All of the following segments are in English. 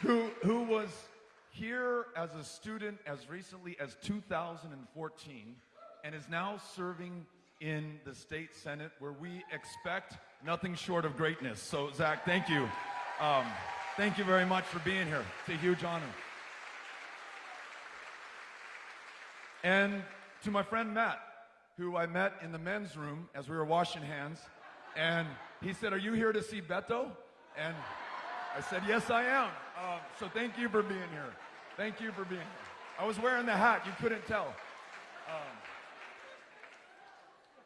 who, who was here as a student as recently as 2014 and is now serving in the state senate where we expect nothing short of greatness. So, Zach, thank you. Um, thank you very much for being here. It's a huge honor. And to my friend Matt, who I met in the men's room as we were washing hands, and he said, Are you here to see Beto? And I said, Yes, I am. Um, so thank you for being here. Thank you for being here. I was wearing the hat, you couldn't tell. Um,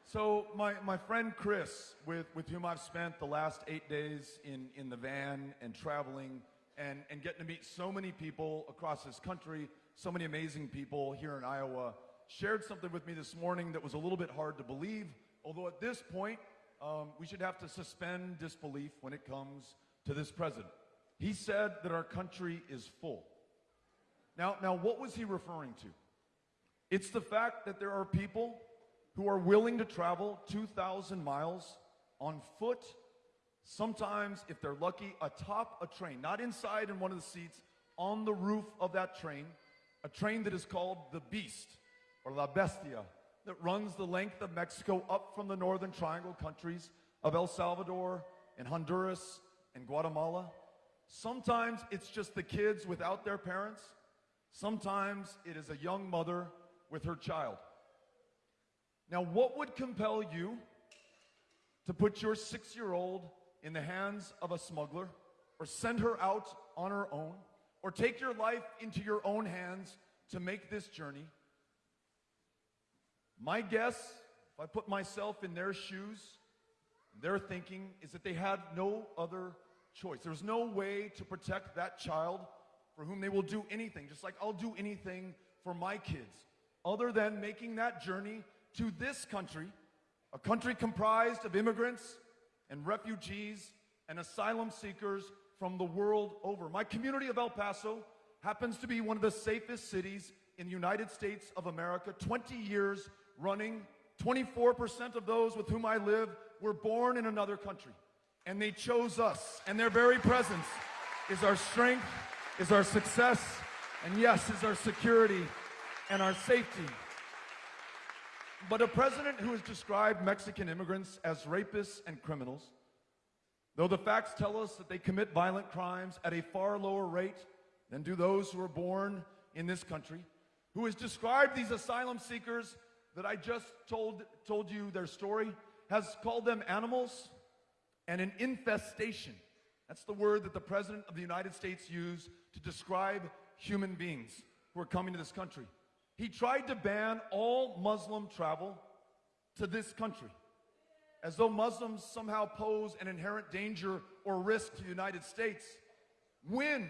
so my, my friend Chris, with, with whom I've spent the last eight days in, in the van and traveling and, and getting to meet so many people across this country, so many amazing people here in Iowa, shared something with me this morning that was a little bit hard to believe, although at this point, um, we should have to suspend disbelief when it comes to this president. He said that our country is full. Now, now, what was he referring to? It's the fact that there are people who are willing to travel 2,000 miles on foot, sometimes, if they're lucky, atop a train, not inside in one of the seats, on the roof of that train, a train that is called the Beast or La Bestia, that runs the length of Mexico up from the northern triangle countries of El Salvador and Honduras and Guatemala. Sometimes it's just the kids without their parents. Sometimes it is a young mother with her child. Now, what would compel you to put your six year old in the hands of a smuggler, or send her out on her own, or take your life into your own hands to make this journey? My guess, if I put myself in their shoes, their thinking is that they had no other choice. There's no way to protect that child for whom they will do anything, just like I'll do anything for my kids, other than making that journey to this country, a country comprised of immigrants and refugees and asylum seekers from the world over. My community of El Paso happens to be one of the safest cities in the United States of America, 20 years running. 24% of those with whom I live were born in another country. And they chose us. And their very presence is our strength, is our success, and yes, is our security and our safety. But a president who has described Mexican immigrants as rapists and criminals, though the facts tell us that they commit violent crimes at a far lower rate than do those who are born in this country, who has described these asylum seekers that I just told, told you their story, has called them animals and an infestation. That's the word that the President of the United States used to describe human beings who are coming to this country. He tried to ban all Muslim travel to this country, as though Muslims somehow pose an inherent danger or risk to the United States. When,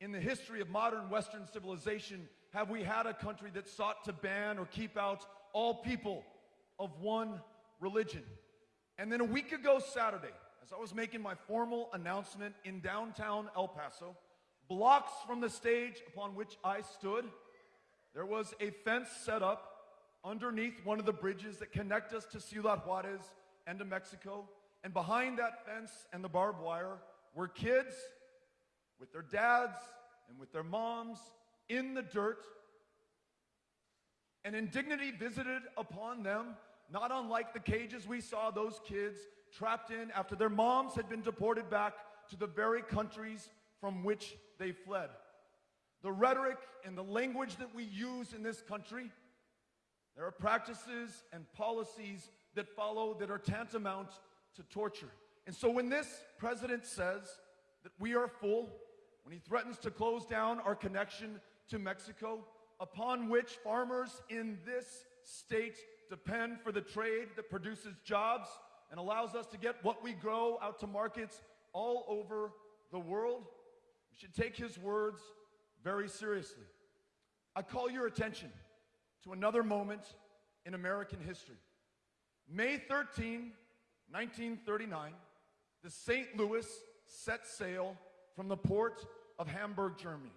in the history of modern Western civilization, have we had a country that sought to ban or keep out all people of one religion? And then a week ago, Saturday, as I was making my formal announcement in downtown El Paso, blocks from the stage upon which I stood, there was a fence set up underneath one of the bridges that connect us to Ciudad Juarez and to Mexico. And behind that fence and the barbed wire were kids with their dads and with their moms in the dirt. And indignity visited upon them, not unlike the cages we saw those kids trapped in after their moms had been deported back to the very countries from which they fled the rhetoric and the language that we use in this country, there are practices and policies that follow that are tantamount to torture. And so when this president says that we are full, when he threatens to close down our connection to Mexico, upon which farmers in this state depend for the trade that produces jobs and allows us to get what we grow out to markets all over the world, we should take his words very seriously. I call your attention to another moment in American history. May 13, 1939, the St. Louis set sail from the port of Hamburg, Germany.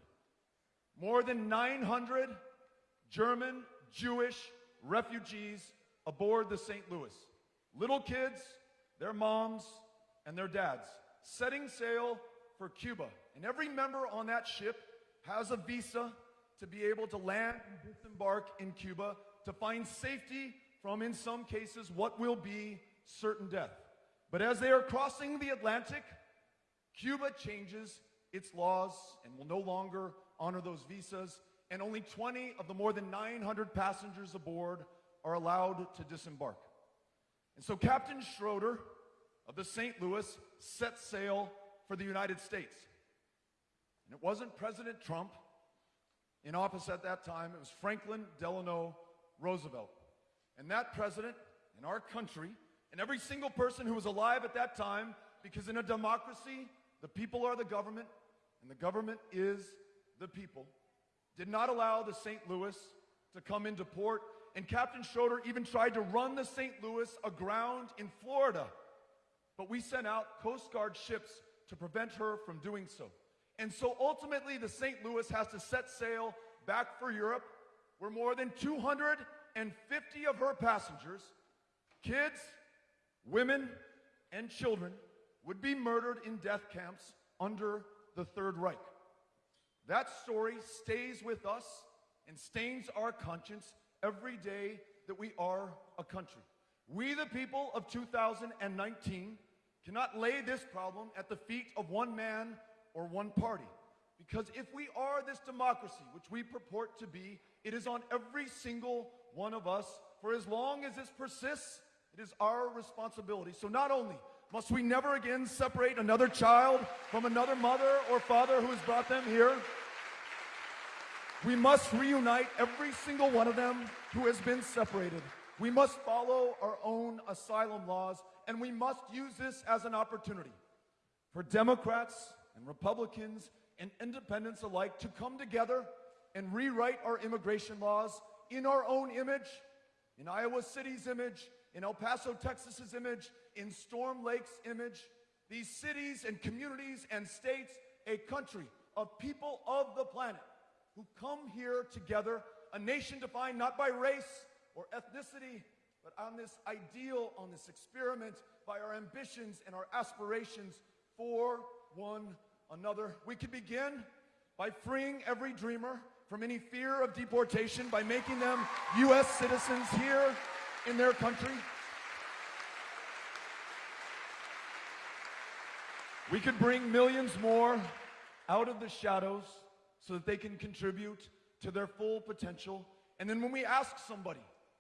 More than 900 German Jewish refugees aboard the St. Louis. Little kids, their moms, and their dads, setting sail for Cuba. And every member on that ship has a visa to be able to land and disembark in Cuba to find safety from, in some cases, what will be certain death. But as they are crossing the Atlantic, Cuba changes its laws and will no longer honor those visas, and only 20 of the more than 900 passengers aboard are allowed to disembark. And so Captain Schroeder of the St. Louis set sail for the United States. And it wasn't President Trump in office at that time, it was Franklin Delano Roosevelt. And that president in our country, and every single person who was alive at that time, because in a democracy, the people are the government, and the government is the people, did not allow the St. Louis to come into port. And Captain Schroeder even tried to run the St. Louis aground in Florida. But we sent out Coast Guard ships to prevent her from doing so. And so ultimately, the St. Louis has to set sail back for Europe, where more than 250 of her passengers, kids, women, and children, would be murdered in death camps under the Third Reich. That story stays with us and stains our conscience every day that we are a country. We, the people of 2019, cannot lay this problem at the feet of one man or one party. Because if we are this democracy, which we purport to be, it is on every single one of us. For as long as this persists, it is our responsibility. So not only must we never again separate another child from another mother or father who has brought them here, we must reunite every single one of them who has been separated. We must follow our own asylum laws, and we must use this as an opportunity for Democrats and Republicans and independents alike to come together and rewrite our immigration laws in our own image, in Iowa City's image, in El Paso, Texas's image, in Storm Lake's image. These cities and communities and states, a country of people of the planet who come here together, a nation defined not by race or ethnicity, but on this ideal, on this experiment, by our ambitions and our aspirations for one another. We can begin by freeing every dreamer from any fear of deportation by making them U.S. citizens here in their country. We could bring millions more out of the shadows so that they can contribute to their full potential. And then when we ask somebody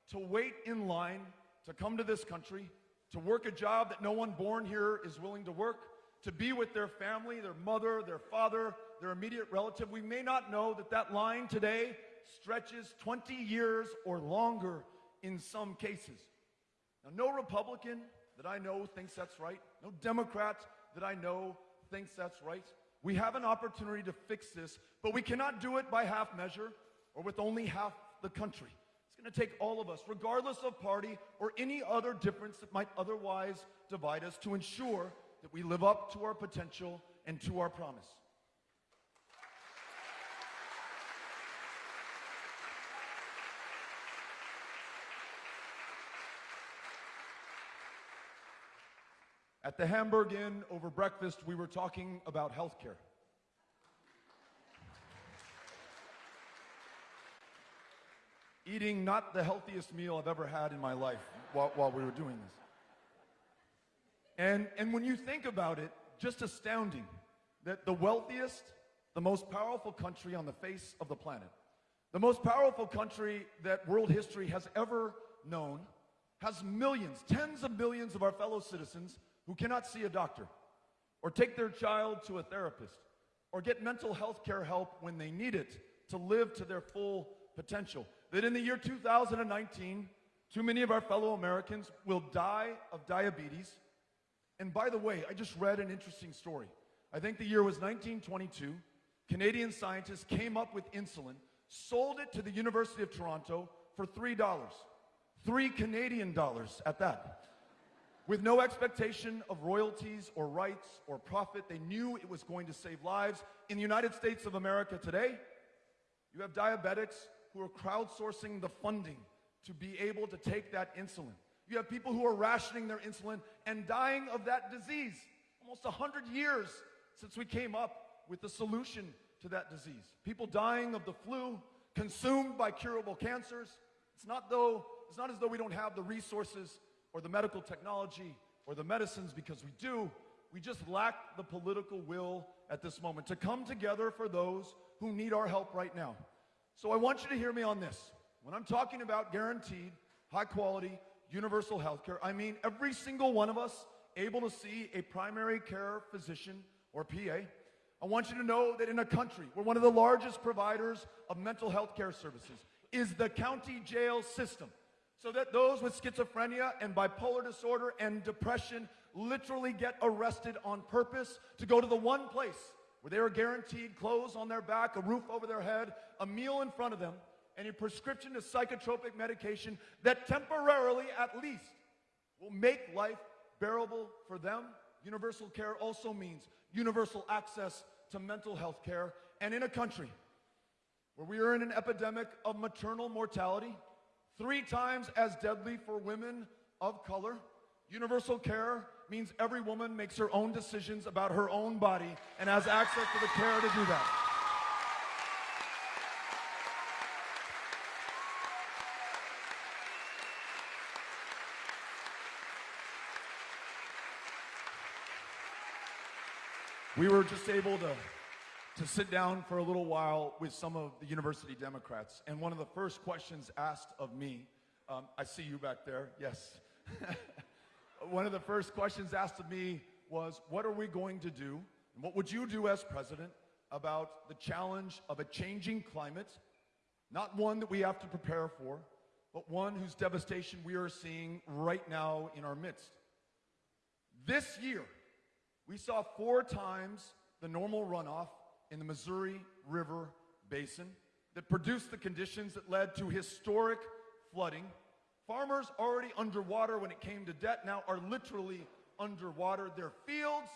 to wait in line to come to this country, to work a job that no one born here is willing to work, to be with their family, their mother, their father, their immediate relative, we may not know that that line today stretches 20 years or longer in some cases. Now, no Republican that I know thinks that's right. No Democrat that I know thinks that's right. We have an opportunity to fix this, but we cannot do it by half measure or with only half the country. It's going to take all of us, regardless of party or any other difference that might otherwise divide us, to ensure that we live up to our potential and to our promise. At the Hamburg Inn over breakfast, we were talking about health care. Eating not the healthiest meal I've ever had in my life while, while we were doing this. And, and when you think about it, just astounding that the wealthiest, the most powerful country on the face of the planet, the most powerful country that world history has ever known, has millions, tens of millions of our fellow citizens who cannot see a doctor or take their child to a therapist or get mental health care help when they need it to live to their full potential. That in the year 2019, too many of our fellow Americans will die of diabetes. And by the way, I just read an interesting story. I think the year was 1922. Canadian scientists came up with insulin, sold it to the University of Toronto for $3. Three Canadian dollars at that. With no expectation of royalties or rights or profit, they knew it was going to save lives. In the United States of America today, you have diabetics who are crowdsourcing the funding to be able to take that insulin. You have people who are rationing their insulin and dying of that disease. Almost 100 years since we came up with the solution to that disease. People dying of the flu, consumed by curable cancers. It's not though it's not as though we don't have the resources or the medical technology or the medicines because we do. We just lack the political will at this moment to come together for those who need our help right now. So I want you to hear me on this. When I'm talking about guaranteed, high quality, universal health care, I mean every single one of us able to see a primary care physician or PA. I want you to know that in a country where one of the largest providers of mental health care services is the county jail system, so that those with schizophrenia and bipolar disorder and depression literally get arrested on purpose to go to the one place where they are guaranteed clothes on their back, a roof over their head, a meal in front of them, and a prescription to psychotropic medication that temporarily, at least, will make life bearable for them. Universal care also means universal access to mental health care. And in a country where we are in an epidemic of maternal mortality, three times as deadly for women of color, universal care means every woman makes her own decisions about her own body and has access to the care to do that. We were just able to, to sit down for a little while with some of the university Democrats. And one of the first questions asked of me, um, I see you back there, yes. one of the first questions asked of me was, What are we going to do? And what would you do as president about the challenge of a changing climate? Not one that we have to prepare for, but one whose devastation we are seeing right now in our midst. This year, we saw four times the normal runoff in the Missouri River Basin that produced the conditions that led to historic flooding. Farmers already underwater when it came to debt now are literally underwater. Their fields,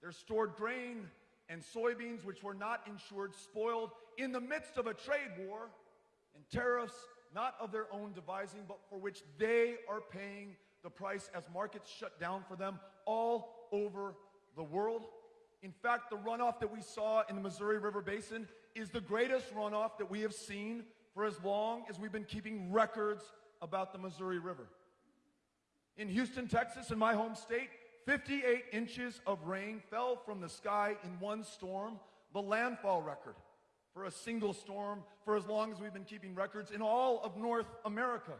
their stored grain, and soybeans, which were not insured, spoiled in the midst of a trade war and tariffs, not of their own devising, but for which they are paying the price as markets shut down for them all over the world. In fact, the runoff that we saw in the Missouri River Basin is the greatest runoff that we have seen for as long as we've been keeping records about the Missouri River. In Houston, Texas, in my home state, 58 inches of rain fell from the sky in one storm, the landfall record for a single storm for as long as we've been keeping records in all of North America.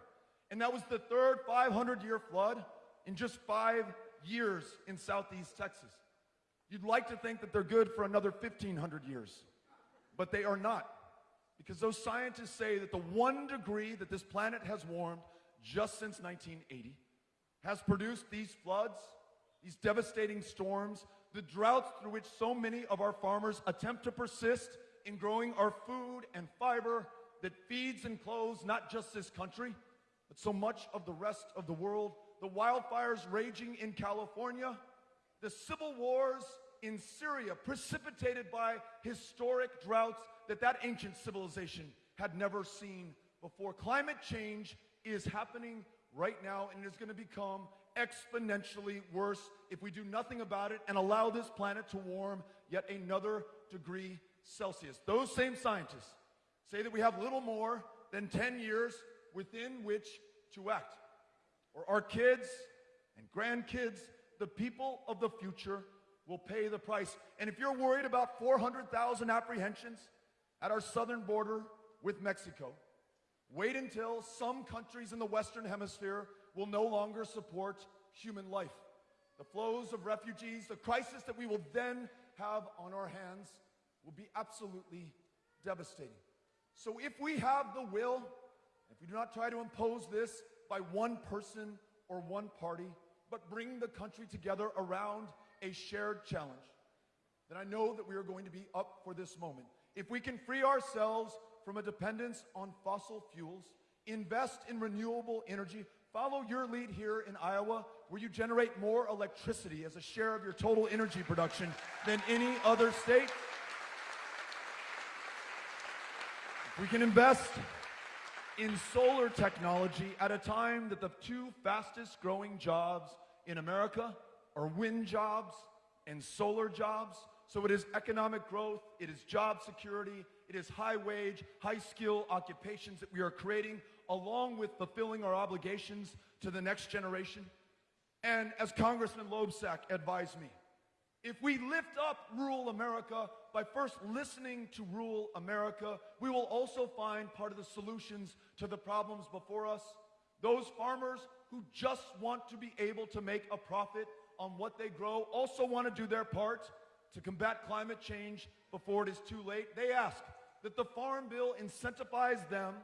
And that was the third 500 year flood in just five years in southeast Texas. You'd like to think that they're good for another 1,500 years, but they are not. Because those scientists say that the one degree that this planet has warmed just since 1980 has produced these floods, these devastating storms, the droughts through which so many of our farmers attempt to persist in growing our food and fiber that feeds and clothes not just this country, but so much of the rest of the world the wildfires raging in California, the civil wars in Syria, precipitated by historic droughts that that ancient civilization had never seen before. Climate change is happening right now and it is going to become exponentially worse if we do nothing about it and allow this planet to warm yet another degree Celsius. Those same scientists say that we have little more than 10 years within which to act or our kids and grandkids, the people of the future, will pay the price. And if you're worried about 400,000 apprehensions at our southern border with Mexico, wait until some countries in the Western Hemisphere will no longer support human life. The flows of refugees, the crisis that we will then have on our hands will be absolutely devastating. So if we have the will, if we do not try to impose this by one person or one party, but bring the country together around a shared challenge, then I know that we are going to be up for this moment. If we can free ourselves from a dependence on fossil fuels, invest in renewable energy, follow your lead here in Iowa, where you generate more electricity as a share of your total energy production than any other state. If we can invest in solar technology at a time that the two fastest growing jobs in America are wind jobs and solar jobs, So it is economic growth, it is job security, it is high wage, high skill occupations that we are creating, along with fulfilling our obligations to the next generation. And as Congressman Loebsack advised me, if we lift up rural America by first listening to rural America, we will also find part of the solutions to the problems before us. Those farmers who just want to be able to make a profit on what they grow also want to do their part to combat climate change before it is too late. They ask that the Farm Bill incentivize them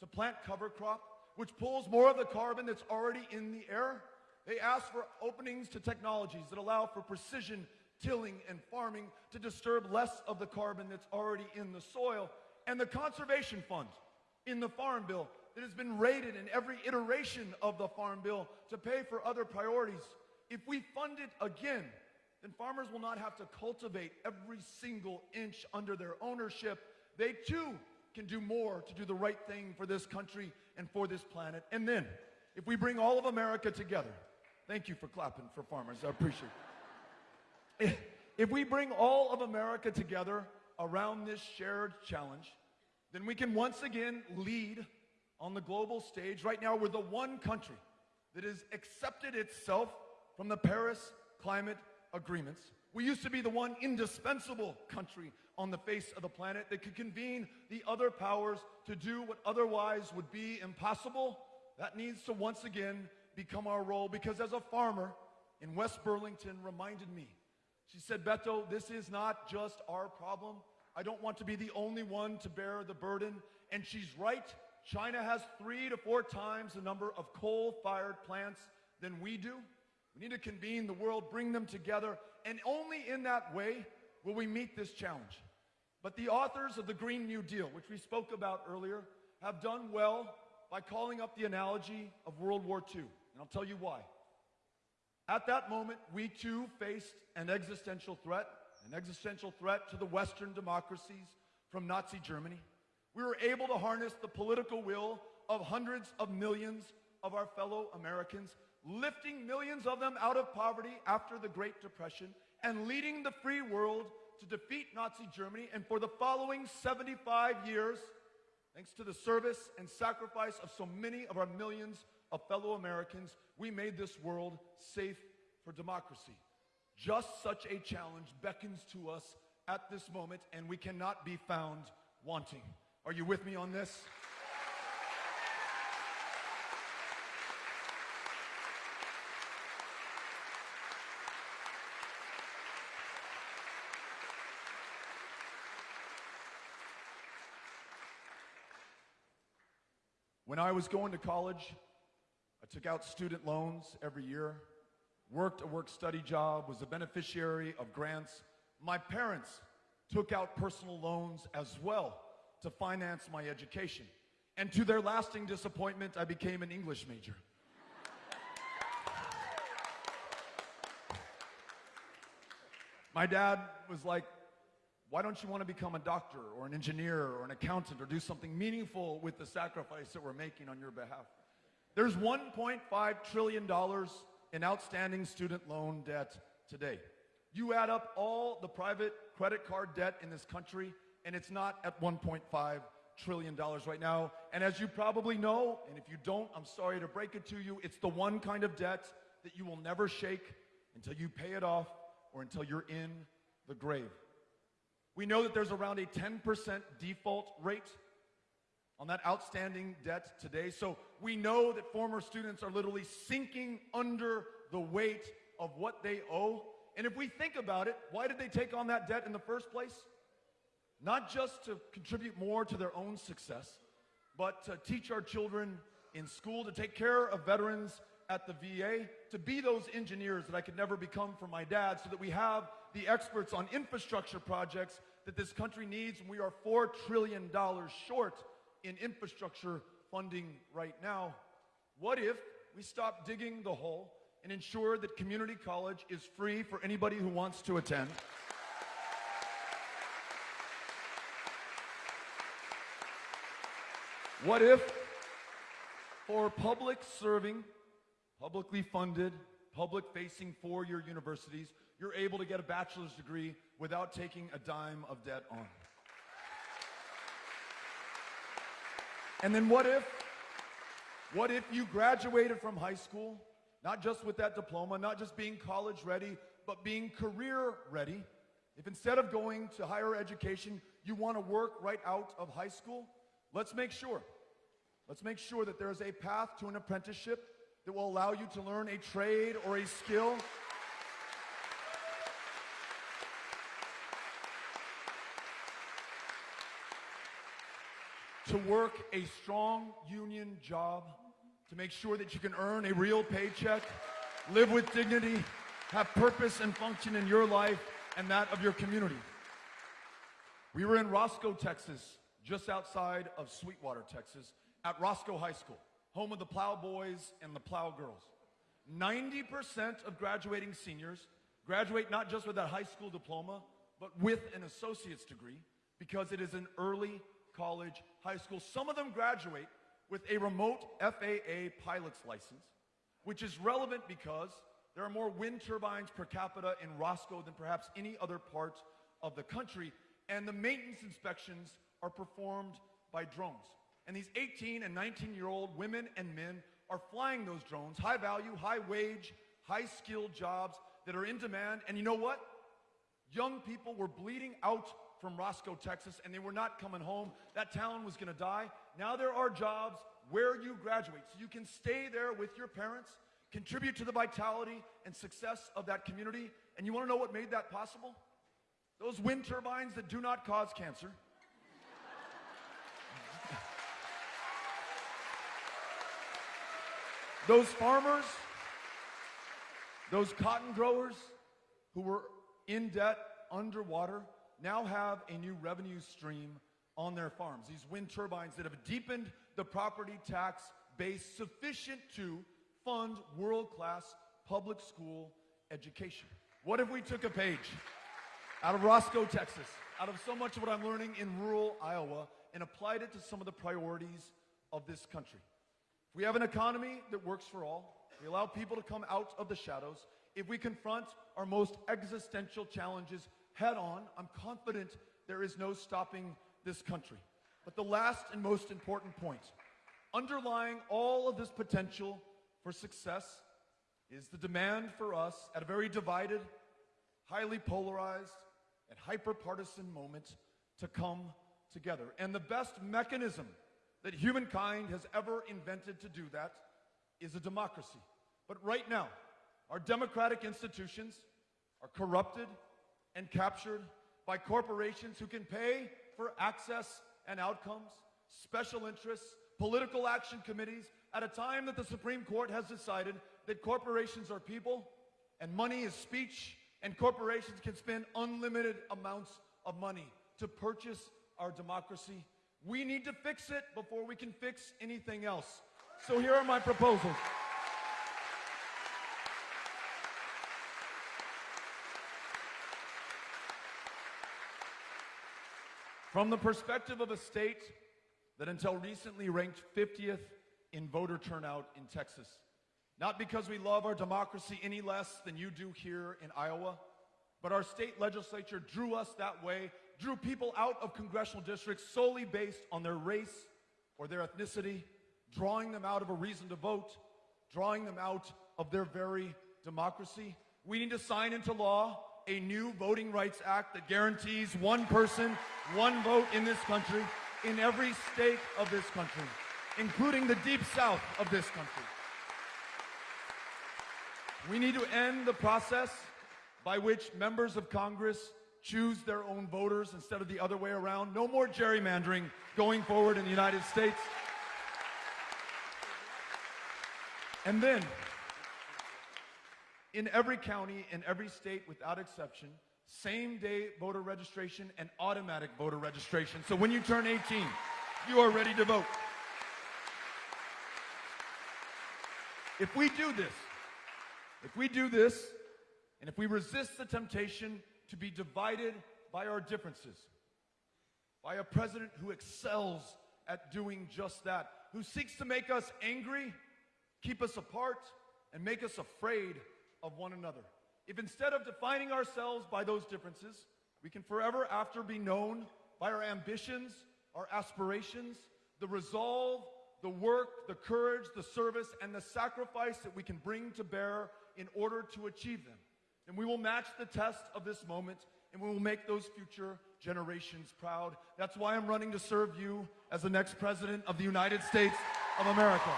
to plant cover crop, which pulls more of the carbon that's already in the air. They ask for openings to technologies that allow for precision tilling and farming to disturb less of the carbon that's already in the soil. And the conservation fund in the Farm Bill that has been raided in every iteration of the Farm Bill to pay for other priorities. If we fund it again, then farmers will not have to cultivate every single inch under their ownership. They too can do more to do the right thing for this country and for this planet. And then, if we bring all of America together, thank you for clapping for farmers, I appreciate it. If we bring all of America together around this shared challenge, then we can once again lead on the global stage. Right now, we're the one country that has accepted itself from the Paris climate agreements. We used to be the one indispensable country on the face of the planet that could convene the other powers to do what otherwise would be impossible. That needs to once again become our role because as a farmer in West Burlington reminded me she said, Beto, this is not just our problem. I don't want to be the only one to bear the burden. And she's right. China has three to four times the number of coal-fired plants than we do. We need to convene the world, bring them together, and only in that way will we meet this challenge. But the authors of the Green New Deal, which we spoke about earlier, have done well by calling up the analogy of World War II. And I'll tell you why. At that moment, we too faced an existential threat, an existential threat to the Western democracies from Nazi Germany. We were able to harness the political will of hundreds of millions of our fellow Americans, lifting millions of them out of poverty after the Great Depression and leading the free world to defeat Nazi Germany. And for the following 75 years, thanks to the service and sacrifice of so many of our millions of fellow Americans, we made this world safe for democracy. Just such a challenge beckons to us at this moment, and we cannot be found wanting. Are you with me on this? When I was going to college, I took out student loans every year, worked a work-study job, was a beneficiary of grants. My parents took out personal loans as well to finance my education. And to their lasting disappointment, I became an English major. my dad was like, why don't you want to become a doctor or an engineer or an accountant or do something meaningful with the sacrifice that we're making on your behalf? There's $1.5 trillion in outstanding student loan debt today. You add up all the private credit card debt in this country, and it's not at $1.5 trillion right now. And as you probably know, and if you don't, I'm sorry to break it to you, it's the one kind of debt that you will never shake until you pay it off or until you're in the grave. We know that there's around a 10% default rate on that outstanding debt today. So we know that former students are literally sinking under the weight of what they owe. And if we think about it, why did they take on that debt in the first place? Not just to contribute more to their own success, but to teach our children in school, to take care of veterans at the VA, to be those engineers that I could never become for my dad, so that we have the experts on infrastructure projects that this country needs, we are $4 trillion short in infrastructure funding right now. What if we stop digging the hole and ensure that community college is free for anybody who wants to attend? What if, for public serving, publicly funded, public facing four year universities, you're able to get a bachelor's degree without taking a dime of debt on. And then what if, what if you graduated from high school, not just with that diploma, not just being college ready, but being career ready? If instead of going to higher education, you want to work right out of high school, let's make sure. Let's make sure that there is a path to an apprenticeship that will allow you to learn a trade or a skill to work a strong union job, to make sure that you can earn a real paycheck, live with dignity, have purpose and function in your life and that of your community. We were in Roscoe, Texas, just outside of Sweetwater, Texas, at Roscoe High School, home of the Plow Boys and the Plow Girls. 90% of graduating seniors graduate not just with that high school diploma, but with an associate's degree because it is an early college, high school. Some of them graduate with a remote FAA pilot's license, which is relevant because there are more wind turbines per capita in Roscoe than perhaps any other part of the country, and the maintenance inspections are performed by drones. And these 18 and 19 year old women and men are flying those drones, high value, high wage, high skilled jobs that are in demand. And you know what? Young people were bleeding from Roscoe, Texas, and they were not coming home. That town was going to die. Now there are jobs where you graduate. So you can stay there with your parents, contribute to the vitality and success of that community. And you want to know what made that possible? Those wind turbines that do not cause cancer. those farmers, those cotton growers who were in debt, underwater, now have a new revenue stream on their farms. These wind turbines that have deepened the property tax base sufficient to fund world-class public school education. What if we took a page out of Roscoe, Texas, out of so much of what I'm learning in rural Iowa and applied it to some of the priorities of this country? If we have an economy that works for all, we allow people to come out of the shadows, if we confront our most existential challenges head on, I'm confident there is no stopping this country. But the last and most important point, underlying all of this potential for success is the demand for us at a very divided, highly polarized, and hyper-partisan moment to come together. And the best mechanism that humankind has ever invented to do that is a democracy. But right now, our democratic institutions are corrupted and captured by corporations who can pay for access and outcomes, special interests, political action committees, at a time that the Supreme Court has decided that corporations are people and money is speech, and corporations can spend unlimited amounts of money to purchase our democracy. We need to fix it before we can fix anything else. So here are my proposals. From the perspective of a state that until recently ranked 50th in voter turnout in Texas, not because we love our democracy any less than you do here in Iowa, but our state legislature drew us that way, drew people out of congressional districts solely based on their race or their ethnicity, drawing them out of a reason to vote, drawing them out of their very democracy. We need to sign into law a new Voting Rights Act that guarantees one person, one vote in this country, in every state of this country, including the deep south of this country. We need to end the process by which members of Congress choose their own voters instead of the other way around. No more gerrymandering going forward in the United States. And then, in every county, in every state without exception, same day voter registration and automatic voter registration. So when you turn 18, you are ready to vote. If we do this, if we do this, and if we resist the temptation to be divided by our differences, by a president who excels at doing just that, who seeks to make us angry, keep us apart, and make us afraid of one another. if instead of defining ourselves by those differences, we can forever after be known by our ambitions, our aspirations, the resolve, the work, the courage, the service, and the sacrifice that we can bring to bear in order to achieve them. And we will match the test of this moment and we will make those future generations proud. That's why I'm running to serve you as the next president of the United States of America.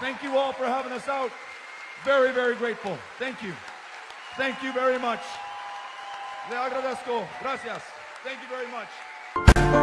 Thank you all for having us out. Very, very grateful. Thank you. Thank you very much. Le agradezco. Gracias. Thank you very much.